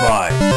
Bye.